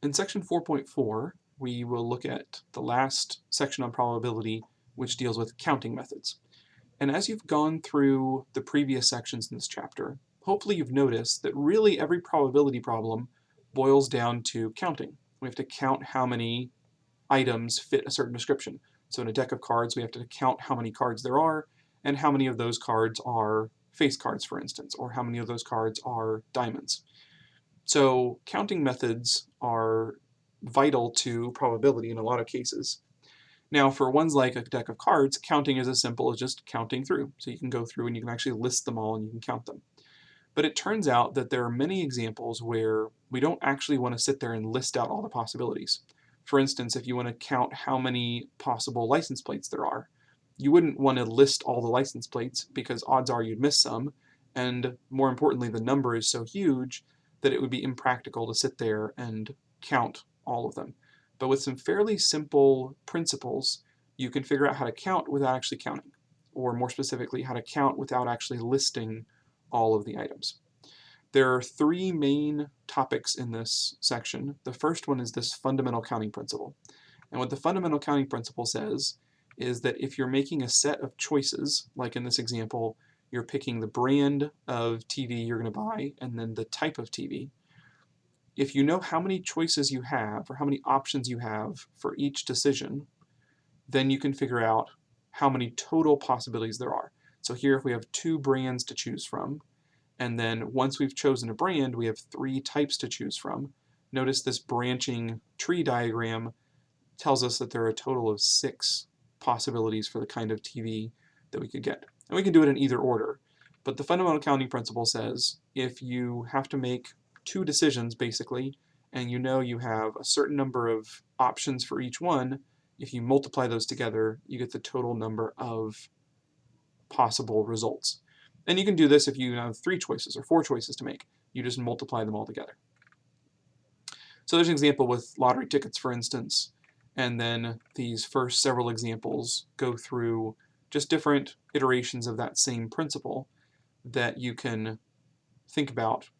In section 4.4, we will look at the last section on probability, which deals with counting methods. And as you've gone through the previous sections in this chapter, hopefully you've noticed that really every probability problem boils down to counting. We have to count how many items fit a certain description. So in a deck of cards, we have to count how many cards there are, and how many of those cards are face cards, for instance, or how many of those cards are diamonds. So counting methods are vital to probability in a lot of cases. Now for ones like a deck of cards, counting is as simple as just counting through. So you can go through and you can actually list them all and you can count them. But it turns out that there are many examples where we don't actually want to sit there and list out all the possibilities. For instance, if you want to count how many possible license plates there are, you wouldn't want to list all the license plates because odds are you'd miss some, and more importantly, the number is so huge that it would be impractical to sit there and count all of them. But with some fairly simple principles, you can figure out how to count without actually counting, or more specifically, how to count without actually listing all of the items. There are three main topics in this section. The first one is this fundamental counting principle. And what the fundamental counting principle says is that if you're making a set of choices, like in this example, you're picking the brand of TV you're going to buy and then the type of TV. If you know how many choices you have or how many options you have for each decision, then you can figure out how many total possibilities there are. So here if we have two brands to choose from, and then once we've chosen a brand, we have three types to choose from. Notice this branching tree diagram tells us that there are a total of six possibilities for the kind of TV that we could get. And we can do it in either order. But the fundamental counting principle says if you have to make two decisions basically, and you know you have a certain number of options for each one, if you multiply those together, you get the total number of possible results. And you can do this if you have three choices or four choices to make. You just multiply them all together. So there's an example with lottery tickets, for instance, and then these first several examples go through just different iterations of that same principle that you can think about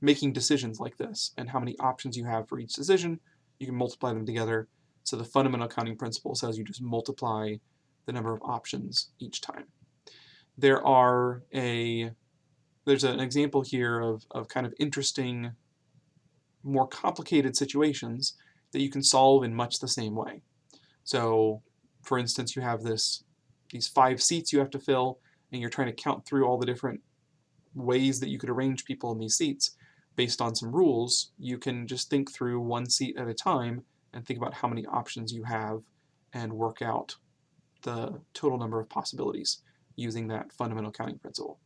making decisions like this and how many options you have for each decision. You can multiply them together. So the fundamental counting principle says you just multiply the number of options each time. There are a there's an example here of, of kind of interesting, more complicated situations that you can solve in much the same way. So for instance, you have this these five seats you have to fill, and you're trying to count through all the different ways that you could arrange people in these seats based on some rules, you can just think through one seat at a time and think about how many options you have and work out the total number of possibilities using that fundamental counting principle.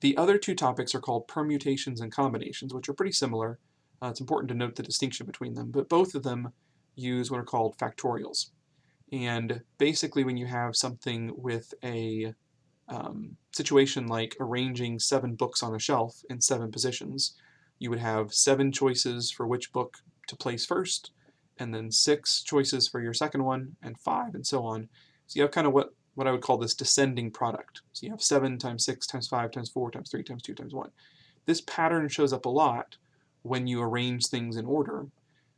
The other two topics are called permutations and combinations, which are pretty similar. Uh, it's important to note the distinction between them, but both of them use what are called factorials. And basically when you have something with a um, situation like arranging seven books on a shelf in seven positions, you would have seven choices for which book to place first, and then six choices for your second one, and five, and so on. So you have kind of what, what I would call this descending product. So you have 7 times 6 times 5 times 4 times 3 times 2 times 1. This pattern shows up a lot when you arrange things in order.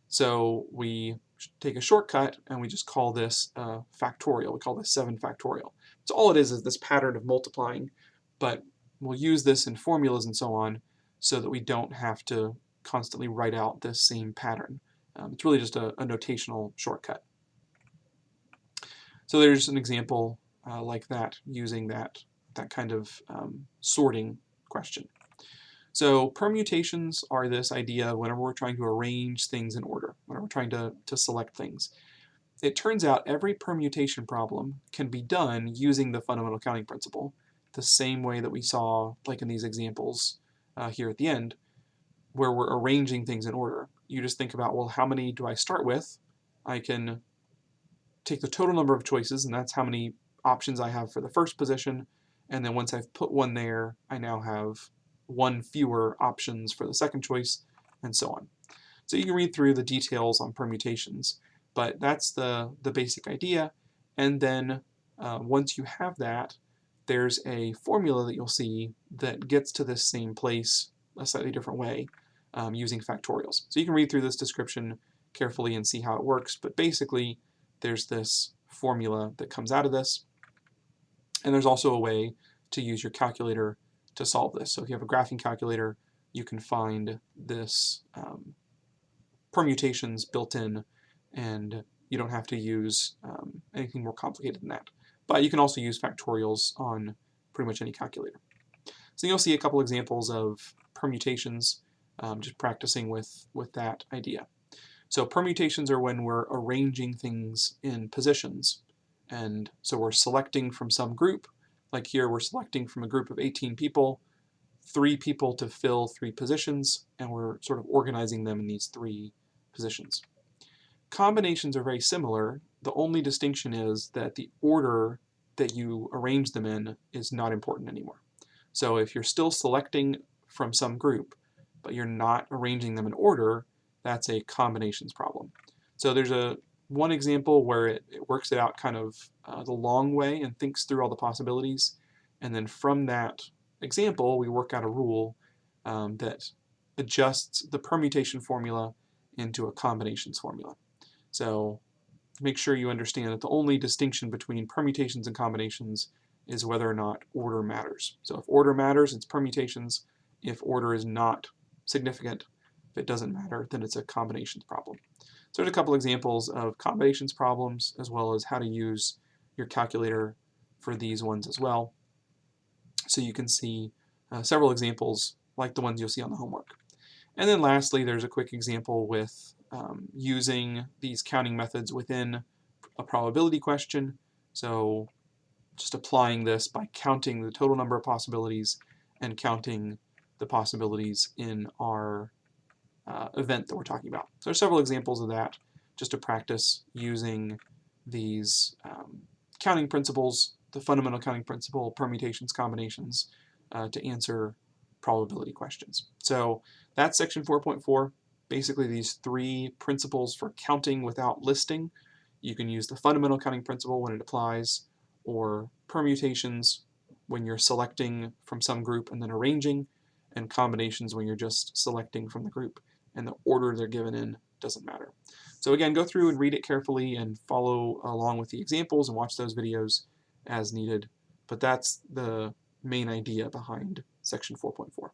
So we take a shortcut and we just call this uh, factorial. We call this 7 factorial. So all it is is this pattern of multiplying, but we'll use this in formulas and so on so that we don't have to constantly write out this same pattern. Um, it's really just a, a, notational shortcut. So there's an example uh, like that using that, that kind of um, sorting question. So permutations are this idea whenever we're trying to arrange things in order, whenever we're trying to, to select things. It turns out every permutation problem can be done using the fundamental counting principle, the same way that we saw like in these examples uh, here at the end, where we're arranging things in order. You just think about, well, how many do I start with? I can take the total number of choices, and that's how many options I have for the first position, and then once I've put one there, I now have one fewer options for the second choice, and so on. So you can read through the details on permutations, but that's the, the basic idea. And then uh, once you have that, there's a formula that you'll see that gets to this same place a slightly different way. um, using factorials. So you can read through this description carefully and see how it works, but basically there's this formula that comes out of this, and there's also a way to use your calculator to solve this. So if you have a graphing calculator, you can find this um, permutations built in and you don't have to use um, anything more complicated than that. But you can also use factorials on pretty much any calculator. So you'll see a couple examples of permutations, um, just practicing with, with that idea. So permutations are when we're arranging things in positions. And so we're selecting from some group, like here we're selecting from a group of 18 people, three people to fill three positions, and we're sort of organizing them in these three positions. Combinations are very similar. The only distinction is that the order that you arrange them in is not important anymore. So if you're still selecting from some group, but you're not arranging them in order, that's a combinations problem. So there's a one example where it, it works it out kind of uh, the long way and thinks through all the possibilities. And then from that example, we work out a rule um, that adjusts the permutation formula into a combinations formula. So make sure you understand that the only distinction between permutations and combinations is whether or not order matters. So if order matters, it's permutations. If order is not significant, if it doesn't matter, then it's a combinations problem. So there's a couple examples of combinations problems as well as how to use your calculator for these ones as well. So you can see uh, several examples like the ones you'll see on the homework. And then lastly, there's a quick example with um, using these counting methods within a probability question. So just applying this by counting the total number of possibilities and counting the possibilities in our event that we're talking about. So there's several examples of that just to practice using these um, counting principles, the fundamental counting principle, permutations, combinations, uh, to answer probability questions. So that's section 4.4 basically these three principles for counting without listing. You can use the fundamental counting principle when it applies, or permutations when you're selecting from some group and then arranging, and combinations when you're just selecting from the group and the order they're given in doesn't matter. So again, go through and read it carefully and follow along with the examples and watch those videos as needed. But that's the main idea behind section 4.4.